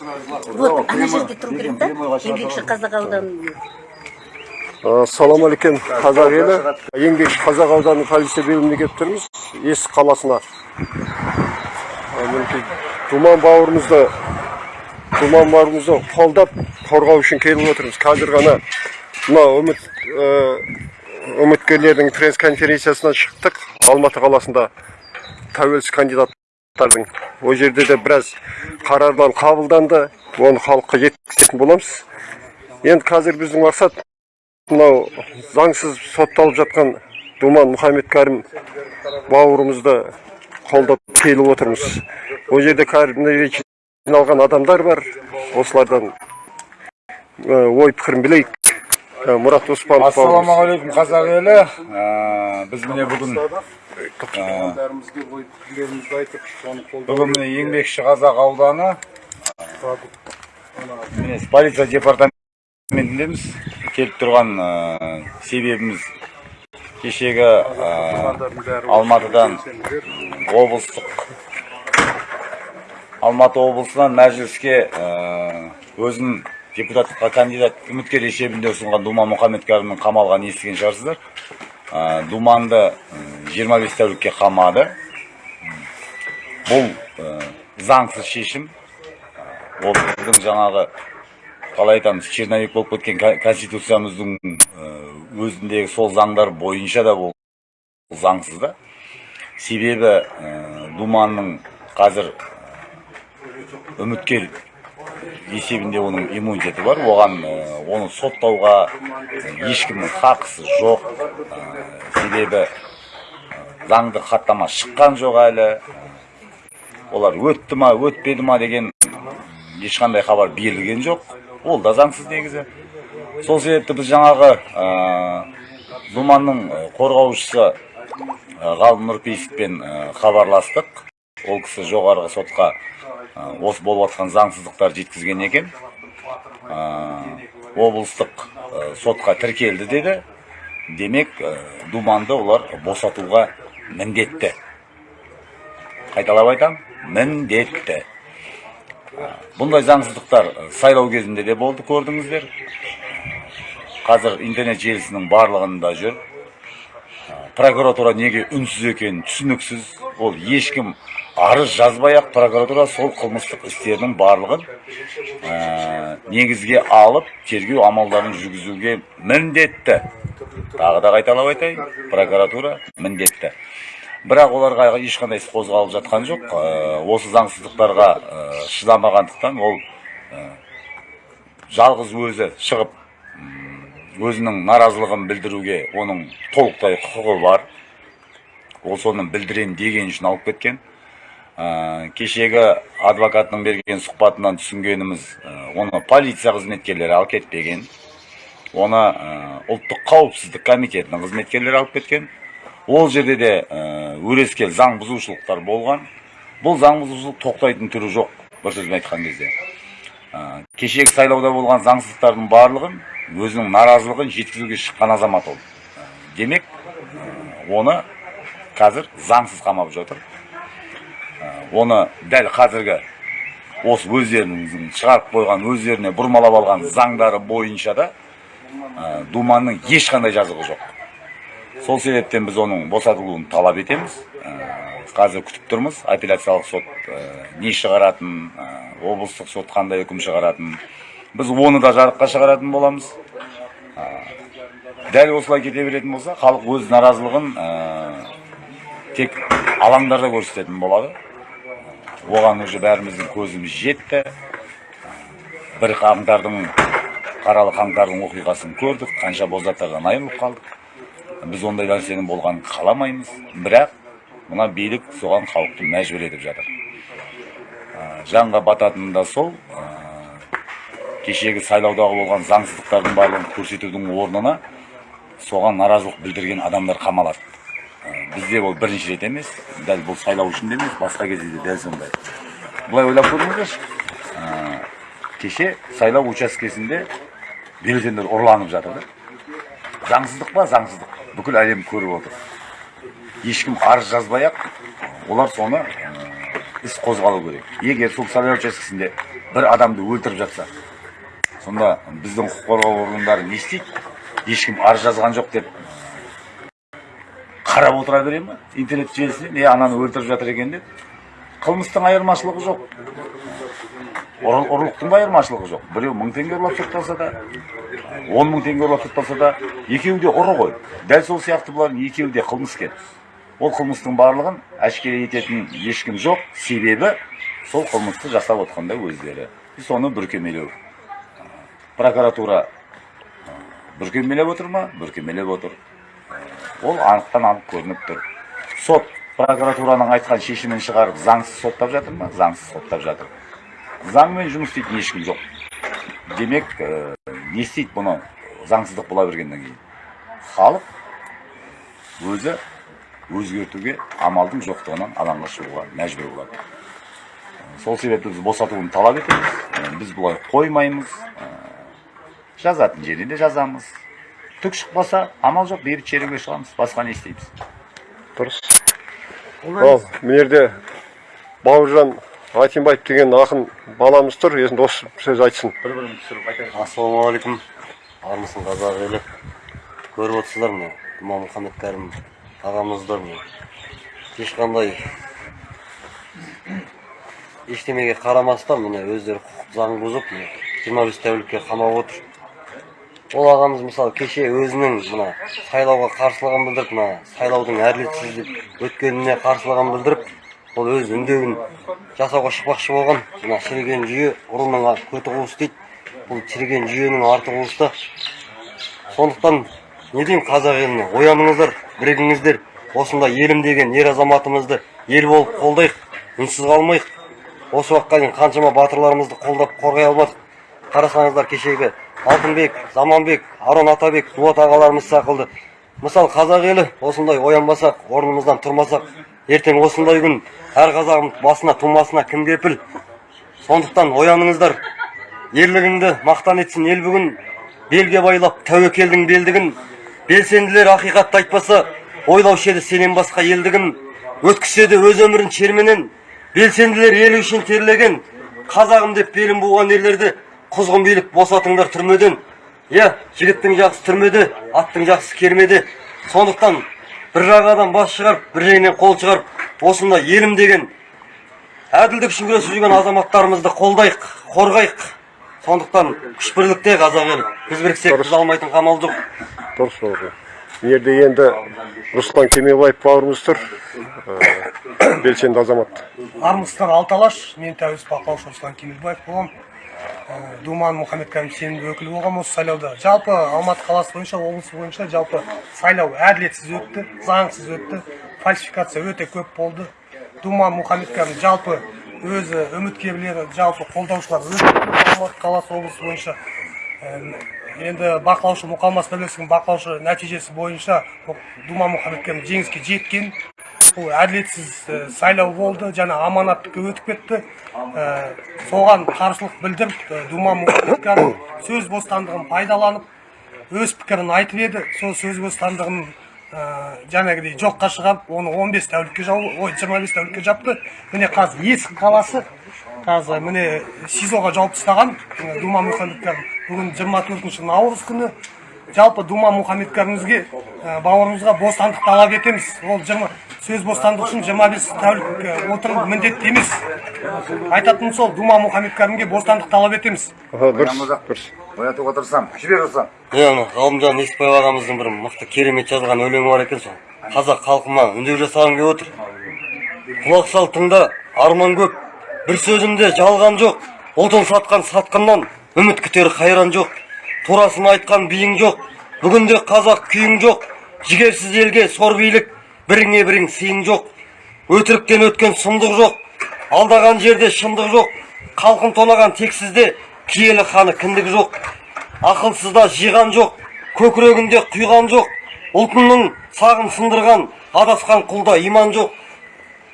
Вот ана жерде тұру керек та еңбекші қазақ ауданының Салам алейкум қазақ елі. Еңбекші қазақ ауданы полиция бөліміне келіп тұрмыз. Есік қаласына. Мінекей Думан бауырымызды Думан бауырымызды қолдап қорғау үшін келіп отырмыз. Қазір ғана мына үміт ә, үміткерлердің пресс-конференциясынан шықтық. Алматы қаласында тәуелсіз кандидаттардың. Ол жерде де біраз қарарлар қабылданды. Оны халыққа жеткізетін боламыз. Енді қазір біздің мақсат мынау заңсыз сотталып жатқан думан мұхаммед бауырымызды қолдап келіп отырмыз ол жерде кәрімді жиналған адамдар бар осылардан ой пікірін білейік мұрат оспанов ассалаумағалейкум қазақ елі біз міне бүгін ой пікірлерімізді айтып соны бүгін міне еңбекші қазақ ауданы міне полиция департаментіндеміз келіп тұрған себебіміз кешегі алматыдан облыстық алматы облысынан мәжіліске өзін депутаттыққа кандидат үміткер есебінде ұсынған думан мұхаммедкәрімнің қамалғанын естіген шығарсыздар думанды 25 тәулікке қамады бұл ә, заңсыз шешім. Ол біздің жаңағы қалай айтамыз черновик болып кеткен ко- конституциямыздың ә, өзіндегі сол заңдар бойынша да бұл заңсыз да. Себебі ә, думанның қазір үміткер есебінде оның иммунитеті бар. Оған ә, оны соттауға ешкімнің хақысы жоқ. Ә, себебі заңды хаттама шыққан жоқ әлі. Олар өтті ма өтпеді ма деген ешқандай хабар берілген жоқ. Ол да заңсыз негізі. Сол себепті біз жаңағы ә, думанның ә, қорғаушысы ә, ғалым нұрпейісовпен ә, хабарластық. Ол кісі жоғарғы сотқа осы болып жатқан заңсыздықтар жеткізген екен. Ә, облыстық сотқа тіркелді деді. Демек думанды олар босатуға міндетті. Қайталап айтамын міндетті. Бұндай заңсыздықтар сайлау кезінде де болды көрдіңіздер. Қазір интернет желісінің барлығында жүр. Прокуратура неге үнсіз екені түсініксіз. Ол ешкім арыз жазбай ақ прокуратура сол қылмыстық істердің барлығын ә, негізге алып тергеу амалдарын жүргізуге міндетті. Тағы да қайталап айтайын прокуратура міндетті. Бірақ оларға ешқандай іс қозғалып жатқан жоқ. Ә, осы заңсыздықтарға ә, шыдамағандықтан ол ә, жалғыз өзі шығып өзінің наразылығын білдіруге оның толықтай құқығы бар. Ол соны білдірем деген үшін алып кеткен. Ә, кешегі адвокаттың берген сұхбатынан түсінгеніміз ә, оны полиция қызметкерлері алып кетпеген. Оны ұлттық қауіпсіздік комитетінің қызметкерлері алып кеткен. Ол жерде де ә, өрескел заң бұзушылықтар болған. Бұл заң бұзушылық тоқтайтын түрі жоқ бір сөзбен айтқан кезде. Ә, кешегі сайлауда болған заңсыздықтардың барлығын өзінің наразылығын жеткізуге шыққан азамат ол. Ә, демек оны қазір заңсыз қамап жатыр. Оны дәл қазіргі осы өздерінің шығарып қойған өздеріне бұрмалап алған заңдары бойынша да думанның ешқандай жазығы жоқ. Сол себептен біз оның босатылуын талап етеміз. Ә, қазір күтіп тұрмыз. Апелляциялық сот ә, не шығаратын ә, облыстық сот қандай үкім шығаратын. Біз оны да жарыққа шығаратын боламыз. Дәл осылай кете беретін болса халық өз наразылығын тек алаңдарда көрсететін болады. Оған уже бәріміздің көзіміз жетті. Бір қаңтардың қаралы қаңтардың оқиғасын көрдік. Қанша бозаттардан айырылып қалдық. Біз ондай нәрсенің болғанын қаламаймыз. Бірақ мына билік соған халықты мәжбүр етіп жатыр. Жанға бататыны да сол. Кешегі сайлаудағы болған заңсыздықтардың барлығын көрсетудің орнына соған наразылық білдірген адамдар қамалады. Бізде ол бірінші рет емес дәл бұл сайлау үшін емес басқа кезде де дәл сондай. Былай ойлап көріңіздерші. Кеше сайлау учаскесінде бюллетендер ұрланып жатыр да. Заңсыздық па заңсыздық. Бүкіл әлем көріп отыр. Ешкім арыз жазбай олар соны іс қозғалу керек. Егер сол сайлау учаскесінде бір адамды өлтіріп жатса сонда біздің құқық қорғау органдары не істейді? Ешкім арыз жазған жоқ деп қарап отыра бере ма интернет желісінен е ананы өлтіріп жатыр екен деп. Қылмыстың айырмашылығы жоқ. Ұр- ұрлықтың да айырмашылығы жоқ. Біреу мың теңге ұрлап сотталса да он мың теңге ұрлап сотталса да екеуі де ұры ғой. Дәл сол сияқты бұлардың екеуі де қылмыскер ол қылмыстың барлығын әшкере ететін ешкім жоқ. Себебі сол қылмысты жасап отқанда өздері. Соны бүркемелеу. Прокуратура бүркемелеп отыр ма? Бүркемелеп отыр. Ол анықтан анық көрініп тұр. Сот прокуратураның айтқан шешімін шығарып заңсыз соттап жатыр ма? Заңсыз соттап жатыр. Заңмен жұмыс істейтін ешкім жоқ. Демек ә, не істейді бұны заңсыздық бола бергеннен кейін. Халық өзі өзгертуге амалдың жоқтығынан алаңға шығуға мәжбүр болады. Сол себепті біз босатуын талап етеміз. Ә, біз бұлай қоймаймыз. Ә, жазатын жерде де жазамыз. Түк шықпаса амал жоқ бейбіт шеруге шығамыз. Басқа не істейміз? Дұрыс. Ал мына жерде бауыржан айтимбаев деген ақын баламыз тұр енді осы сөз айтсын. Бір бірін түсіріп айтайық. Ассалаумағалейкум. Армысың қазақ елі. Көріп отырсыздар міне думан мұхаммед кәрім ағамызды міне ешқандай ештемеге қарамастан міне өздері құқық заң бұзып міне жиырма бес тәулікке қамап отыр. Ол ағамыз мысалы кеше өзінің мына сайлауға қарсылығын білдіріп мына сайлаудың әділетсіз деп өткеніне қарсылығын білдіріп ол өз үндеуін жасауға шықпақшы болған. Мына шіріген жүйе ұрының көті қуыс дейді. Бұл шіріген жүйенің арты қуыста сондықтан не деймін қазақ еліне? Ояныңыздар бірігіңіздер осындай елім деген ер азаматымызды ел болып қолдайық үнсіз қалмайық. Осы уақытқа дейін қаншама батырларымызды қолдап қорғай алмадық. Қарасаңыздар кешегі алтынбек заманбек арон атабек дулат ағаларымыз сақылды. Мысалы қазақ елі осындай оянбасақ орнымыздан тұрмасақ ертең осындай күн әр қазағым басына тумасына кім кепіл? Сондықтан ояныңыздар. Ерлігіңді мақтан етсін ел бүгін. Белге байлап тәуекелдің белдігін. Белсенділер ақиқатты айтпаса ойлаушы еді сенен басқа елдігін. Де өз өмірін шерменен. Белсенділер ел үшін терлеген. Қазағым деп белін буған ерлерді құзғын билік босатыңдар түрмеден. Иә жігіттің жақсы түрмеде аттың жақсы кермеде. Сондықтан бір жағадан бас шығарып бір жеңнен қол шығарып осындай елім деген әділдік үшін күресіп жүрген азаматтарымызды қолдайық қорғайық. Сондықтан күш бірлікте қазақ елі біз біріксек біз алмайтын қамал жоқ. Дұрыс бауыржан мына жерде енді руслан кемебаев бауырымыз тұр. Ә, белсенді азамат. Армысыздар алталаш. Мен тәуелсіз бақылаушы руслан кемелбаев боламын Ә, думан мұхаммедкәрім сенімді өкілі болғанмын осы сайлауда. Жалпы алматы қаласы бойынша облыс бойынша жалпы сайлау әділетсіз өтті заңсыз өтті. Фальсификация өте көп болды. Думан мұхаммедкәрім жалпы өзі үміткерлері жалпы қолдаушылар өте алматы қаласы облысы бойынша. Енді бақылаушы мұқамас бірлестігінің бақылаушы нәтижесі бойынша думан мұхаммедкәрім жеңіске жеткен. Бұл әділетсіз сайлау болды және аманаттыққа өтіп кетті. Соған қарсылық білдіріп думан мұхаммедкәрім сөз бостандығын пайдаланып өз пікірін айтып еді. Сол сөз бостандығын жаңағыдай жоққа шығарып оны 15 тәулікке жау ой 25 тәулікке жапты. Міне қазір есік қаласы. Қазір міне сизоға жауып тастаған. Думан мұхаммедкәрім бүгін 24 наурыз күні. Жалпы думан мұхаммедкәрімізге ә, бауырымызға бостандық талап етеміз ол 20 сөз бостандығы үшін 25 тәулік ә, отыру міндетті емес. Айтатыным сол думан мұхаммедкәрімге бостандық талап етеміз Аха, дұрыс дұрыс. Оятуға тырысамын жібер руслан иә мына ғалымжан несіпбаев ағамыздың бір мықты керемет жазған өлеңі бар екен сол. Қазақ халқыма үндеу жасағым келіп отыр. Құлақ сал тыңда арман көп бір сөзімде жалған жоқ. Отын сатқан сатқыннан үміт күтер қайран жоқ. Турасын айтқан биің жоқ бүгінде қазақ күйің жоқ жігерсіз елге сор билік біріңе бірің сыйың жоқ. Өтіріктен өткен сұмдық жоқ алдаған жерде шындық жоқ халқын тонаған тексізде киелі ханы кіндік жоқ. Ақылсызда жиған жоқ көкірегінде құйған жоқ ұлтының сағын сындырған адасқан құлда иман жоқ.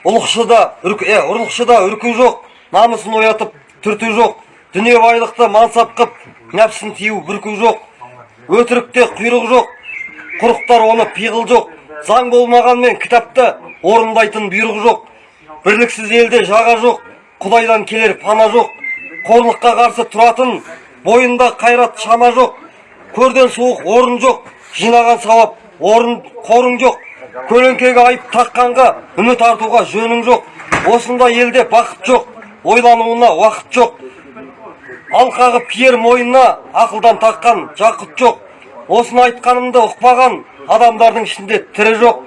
Ұлықшыда ұрлықшыда үрку жоқ намысын оятып түрту жоқ дүние байлықты мансап қып нәпсін тию бүрку жоқ. Өтірікте құйрық жоқ. Құрықтар оны пиғыл жоқ. Заң болмағанмен кітапта орындайтын бұйрық жоқ. Бірліксіз елде жаға жоқ. Құдайдан келер пана жоқ. Қорлыққа қарсы тұратын бойында қайрат шама жоқ. Көрден суық орын жоқ. Жинаған сауап орын қорың жоқ. Көлеңкеге айып таққанға үміт артуға жөнің жоқ. Осындай елде бақыт жоқ. Ойлануына уақыт жоқ. Алқағып киер мойнына ақылдан таққан жақұт жоқ. Осыны айтқанымды ұқпаған адамдардың ішінде тірі жоқ.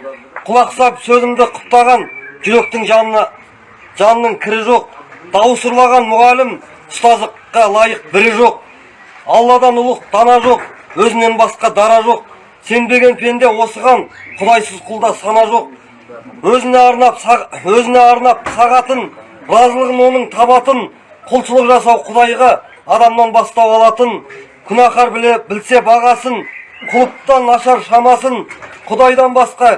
Құлақ сап сөзімді құптаған жүректің жанына жанның кірі жоқ. Дауыс ұрлаған мұғалім ұстаздыққа лайық бірі жоқ. Алладан ұлық дана жоқ өзінен басқа дара жоқ. Сенбеген пенде осыған құдайсыз құлда сана жоқ. Өзіне арнап өзіне арнап сағатын разылығын оның табатын құлшылық жасау құдайға адамнан бастау алатын күнәһар біле білсе бағасын құлыптан нашар шамасын құдайдан басқа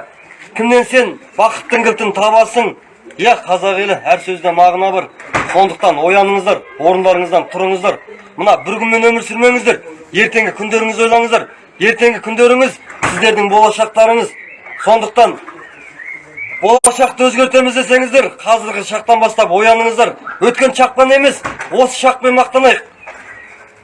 кімнен сен бақыттың кілтін табасың? Иә қазақ елі әр сөзде мағына бар. Сондықтан ояныңыздар орындарыңыздан тұрыңыздар. Мына бір күнмен өмір сүрмеңіздер. Ертеңгі күндеріңізді ойлаңыздар. Ертеңгі күндеріңіз сіздердің болашақтарыңыз. Сондықтан болашақты өзгертеміз десеңіздер қазіргі шақтан бастап ояныңыздар. Өткен шақпен емес осы шақпен мақтанайық.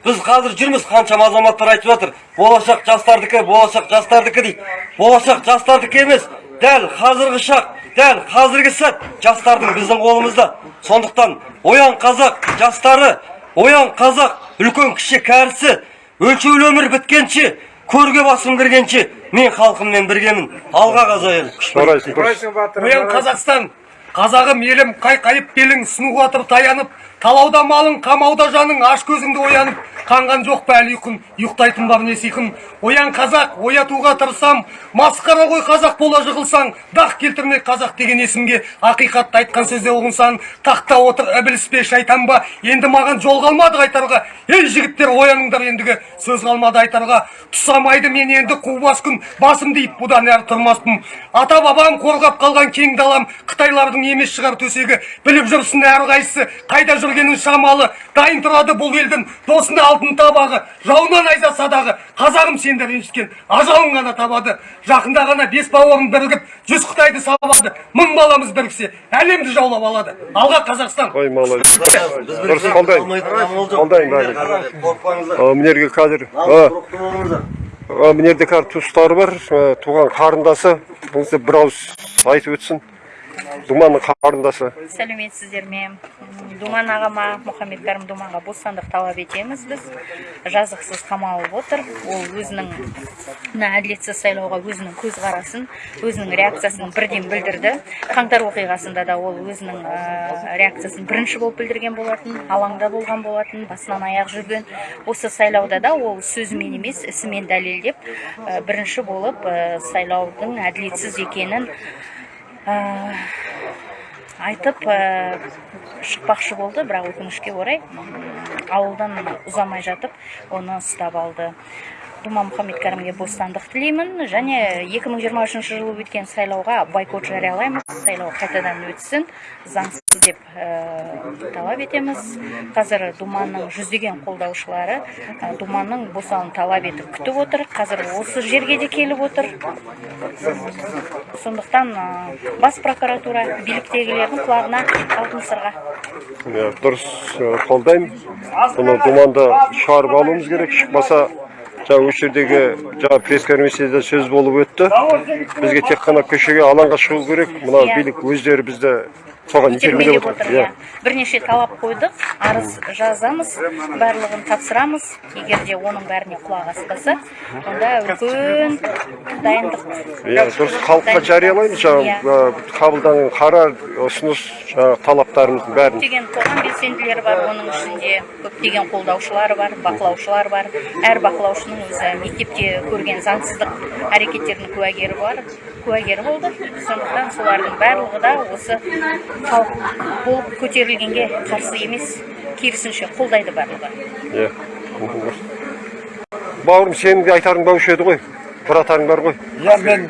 Біз қазір жүрміз қаншама азаматтар айтып жатыр болашақ жастардікі болашақ жастардікі дейді болашақ жастардікі емес дәл қазіргі шақ дәл қазіргі сәт жастардың біздің қолымызда сондықтан оян қазақ жастары оян қазақ үлкен кіші кәрісі өлшеулі өмір біткенше көрге басым кіргенше мен халқыммен біргемін алға қазақ оян қазақстан қазағым елім қайқайып белің сынуға атып таянып талауда малың қамауда жаның аш көзіңді оянып қанған жоқ па әлі ұйқын ұйықтайтын ба міне сиқым? Оян қазақ оятуға тырысам масқара ғой қазақ бола жығылсаң дақ келтірме қазақ деген есімге. Ақиқатты айтқан сөзде ұғынсаң тақта отыр ібіліс пе шайтан ба? Енді маған жол қалмады қайтарға. Ей жігіттер ояныңдар ендігі. Сөз қалмады айтарға. Тұсамайды мен енді қубас күн басым дейіп бұдан әрі тұрмаспын. Ата бабам қорғап қалған кең далам қытайлардың емес шығар төсегі. Біліп жүрсін әрқайсысы қайда жүргенін шамалы дайын тұрады бұл елдің досында алтын табағы жауынан айза садағы қазағым сенді ренжіткен ажалын ғана табады. Жақында ғана бес бауырым бірігіп жүз қытайды сабады. Мың баламыз біріксе әлемді жаулап алады. Алға қазақстан. Ой, молодец. Дұрыс, мына жерге қазір жерде қазір туыстары бар туған қарындасы бір ауыз айтып өтсін. Думанның қарындасы. Сәлеметсіздер ме думан ағама мұхаммед кәрім думанға бостандық талап етеміз біз. Жазықсыз қамалып отыр. Ол өзінің әділетсіз сайлауға өзінің көзқарасын өзінің реакциясын бірден білдірді. Қаңтар оқиғасында да ол өзінің реакциясын бірінші болып білдірген болатын алаңда болған болатын басынан аяқ жүрген. Осы сайлауда да ол сөзімен емес ісімен дәлелдеп бірінші болып сайлаудың әділетсіз екенін айтып ә, шықпақшы болды бірақ өкінішке орай ауылдан ұзамай жатып оны ұстап алды. Думан мұхаммед кәрімге бостандық тілеймін және 2023 жылы өткен сайлауға бойкот жариялаймыз сайлау қайтадан өтсін заңсыз деп талап етеміз қазір думанның жүздеген қолдаушылары думанның босауын талап етіп күтіп отыр қазір осы жерге де келіп отыр сондықтан бас прокуратура биліктегілердің құлағына алтын сырға дұрыс қолдаймын бұны думанды шығарып алуымыз керек. Шықпаса жаңа осы жердегі жаңа пресс комиссияда сөз болып өтті бізге тек қана көшеге алаңға шығу керек мына билік өздері бізді соған итермелеп отыр иә. иә. Бірнеше талап қойдық арыз жазамыз барлығын тапсырамыз. Егер де оның бәріне құлақ аспаса онда үлкен дайындық. Иә дұрыс. Халыққа жариялаймыз жаңағы Иә. қабылданған қарар ұсыныс жаңағы талаптарымыздың бәрін. Көптеген қоғам белсенділері бар оның ішінде көптеген қолдаушылары бар бақылаушылар бар. Әр бақылаушының өзі мектепте көрген заңсыздық әрекеттердің куәгері бар куәгері болды. Сондықтан солардың барлығы да осы болып көтерілгенге қарсы емес. Керісінше қолдайды барлығы. Иә бауырым сенің де айтарың баушы еді ғой. Бұратарың бар ғой. Иә мен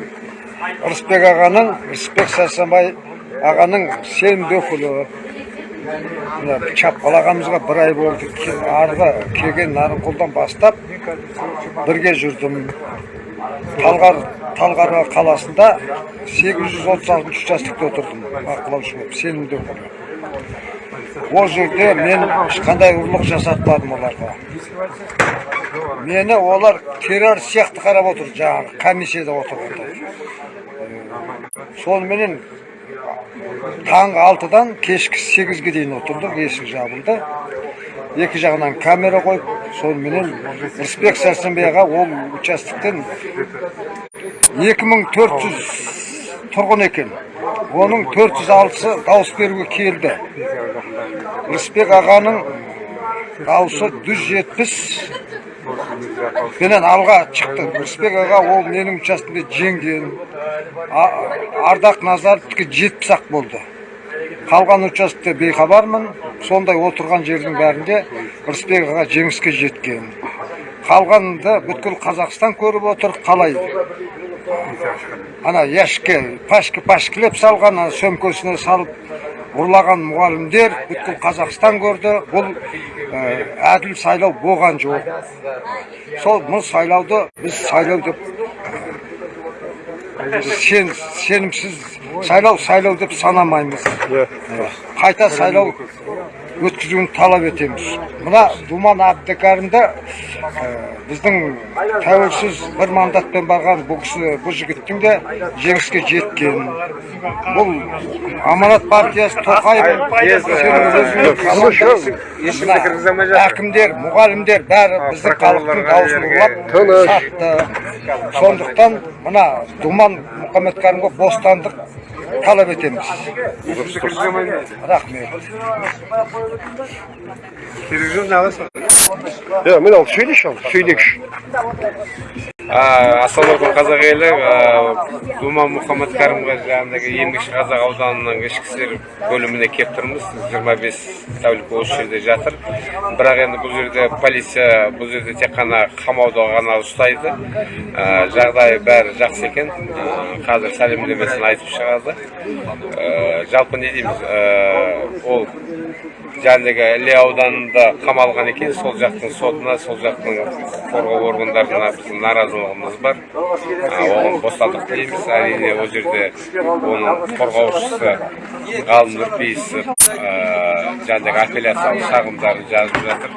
рысбек ағаның рысбек сәрсенбай ағаның сенімді өкілі мына чапқал ағамызға бір ай болды. Арғы келген нарынқолдан бастап бірге жүрдім. Талғар талғар қаласында 836 участоктықта отырдым бақылаушы болып сенімді өкілі ол жерде мен ешқандай ұрлық жасатпадым оларға мені олар террор сияқты қарап отыр жаңағы комиссияда отырғанда соныменен таңғы алтыдан кешкі сегізге дейін отырдық есік жабылды екі жағынан камера қойып соныменен рысбек сәрсенбай аға ол участоктен 2400 тұрғын екен. Оның 406-сы дауыс беруге келді. Рысбек ағаның дауысы 170 менен алға шықты. Рысбек аға ол менің участокімде жеңген ардақ назаровтікі жетпіс ақ болды. Қалған участокте бейхабармын. Сондай отырған жердің бәрінде рысбек аға жеңіске жеткен. Қалғанында бүткіл қазақстан көріп отыр қалай? Ана яшікке пашка пашкілеп салған ана сөмкесіне салып ұрлаған мұғалімдер бүткіл қазақстан көрді. Бұл ә, әділ сайлау болған жоқ. Сол бұл сайлауды біз сайлау деп сенімсіз сайлау сайлау деп санамаймыз. Қайта сайлау өткізуін талап етеміз. Мына думан әбдікәрімді ә, біздің тәуелсіз бір мандатпен барған бұл кісі бұл жігіттің де жеңіске жеткен бұл аманат партиясы тоқаев әкімдер мұғалімдер бәрі біздің халықтың дауысын ұрлап сатты сондықтан мына думан мұхаммедкәрімге бостандық талап етеміз. Рахмет. Иә міне ал сөйлеші ал сөйлегіші ассалаумағалейкум қазақ елі думан мұхаммед кәрімға жаңағыдегі еңбекші қазақ ауданының ішкі істер бөліміне келіп тұрмыз. Жиырма бес тәулік осы жерде жатыр. Бірақ енді бұл жерде полиция бұл жерде тек қана қамауда ғана ұстайды. Жағдайы бәрі жақсы екен. Қазір сәлемдемесін айтып шығады. Жалпы не дейміз? Ол жаңағыдегі іле ауданында қамалған екен. Сол жақтың сотына сол жақтың қорғау органдарына біздің наразылығымыз бар. Оған бостандық тілейміз әрине ол жерде оның қорғаушысы ғалым нұрпейісов жаңағыдегі апелляциялық шағымдарын жазып жатыр.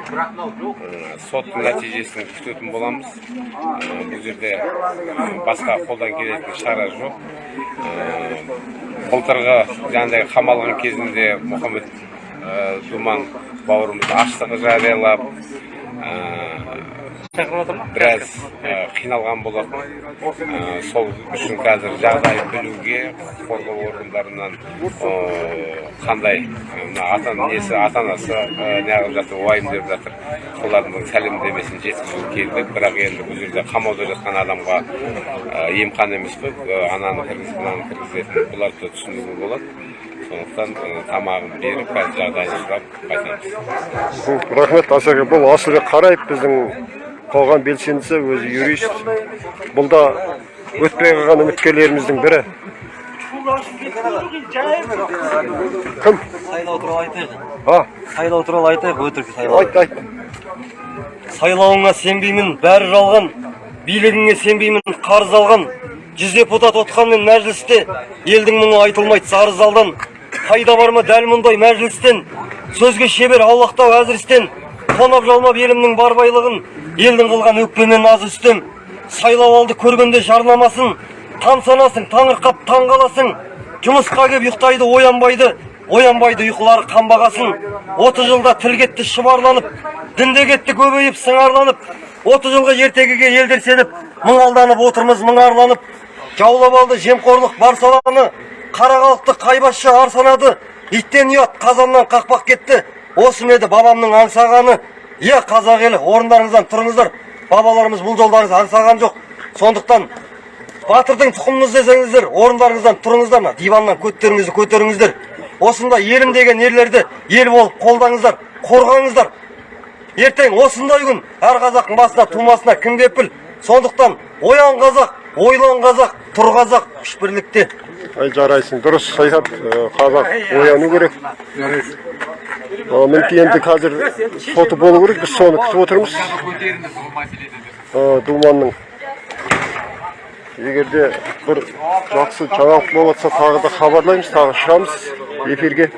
Соттың нәтижесін күтетін боламыз. Бұл жерде басқа қолдан келетін шара жоқ. Былтырғы жаңағыдегі қамалған кезінде мұхаммед думан бауырымыз аштығы жариялап біраз қиналған болатын. Сол үшін қазір жағдайын білуге құқық қорғау органдарынан қандай мына ата несі ата анасы неғып жатыр уайымдап жатыр солардың сәлемдемесін жеткізуге келдік бірақ енді бұл жерде қамауда жатқан адамға ә, емхан емес қой ананы кіргізіп мынаны кіргізетін бұларды да түсінуге болады. Сондықтан тамағын беріп қазір жағдайын сұрап қайтамыз рахмет асеке бұл асылбек қараев біздің қоғам белсендісі өзі юрист. Бұл да өтпей қалған үміткерлеріміздің бірі. Кім? Сайлау туралы айтайық. А? Сайлау туралы айтайық өтірік сайлау. Айт айт. Сайлауыңа сенбеймін бәрі жалған. Билігіңе сенбеймін қарыз алған. Жүз депутат отқанмен мәжілісте елдің мұңы айтылмайды сары залдан қайда бар ма дәл мұндай мәжілістен? Сөзге шебер аулақтау әзірістен тонап жалмап елімнің бар байлығын елдің қылған өкпемен назы үстем сайлау алды көргенде жарнамасын таң санасың таңырқап таң қаласың жұмысқа кеп ұйықтайды оянбайды. Оянбайды ұйқылары қанбағасын отыз жылда тіл кетті шұбарланып дінде кетті көбейіп сыңарланып. Отыз жылғы ертегіге елдер сеніп мың алданып отырмыз мың арланып жаулап алды жемқорлық бар саланы. Қара халықты қайбасшы ар санады. Иттен ұят қазаннан қақпақ кетті. Осы еді бабамның аңсағаны. Иә қазақ елі орындарыңыздан тұрыңыздар. Бабаларымыз бұл жолды аңсаған жоқ. Сондықтан батырдың тұқымымыз десеңіздер орындарыңыздан тұрыңыздар мына диваннан көттеріңізді көтеріңіздер. Осындай елім деген ерлерді ел болып қолдаңыздар қорғаңыздар. Ертең осындай күн әр қазақтың басына тумасына кім кепіл? Сондықтан оян қазақ ойлан қазақ тұр қазақ күш бірлікте. Ай жарайсың дұрыс айтады Ә, қазақ ояну керек. Мінекей енді қазір соты болу керек біз соны күтіп отырмыз. Думанның. Егер де бір жақсы жаңалық болып жатса тағы да хабарлаймыз тағы шығамыз эфирге.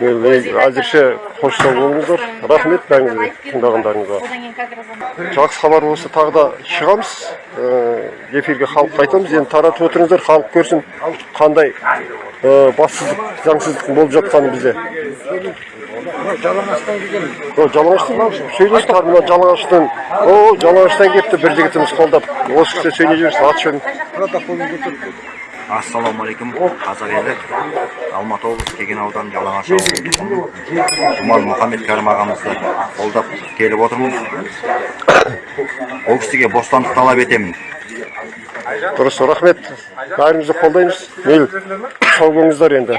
Әзірше қош сау болыңыздар рахмет бәріңізге тыңдағандарыңызға жақсы хабар болса тағы да шығамыз Э, эфирге халыққа айтамыз енді таратып отырыңыздар халық көрсін қандай э, бассыздық заңсыздықтың болып жатқанын бізде жалаңаштан келген о жалаңаштан сөйлесіңдер мына жалаңаштан о жалаңаштан келіпті бір жігітіміз қолдап осы кісі сөйлей жүрсін аты жөнін ассалаумағалейкум қазақ елі алматы облысы кеген ауданы жалаңаш ауылы жұман мұхаммед кәрім ағамызды қолдап келіп отырмыз. Ол кісіге бостандық талап етемін. Дұрыс рахмет. Бәрімізді қолдаймыз. Мейлі сау болыңыздар енді.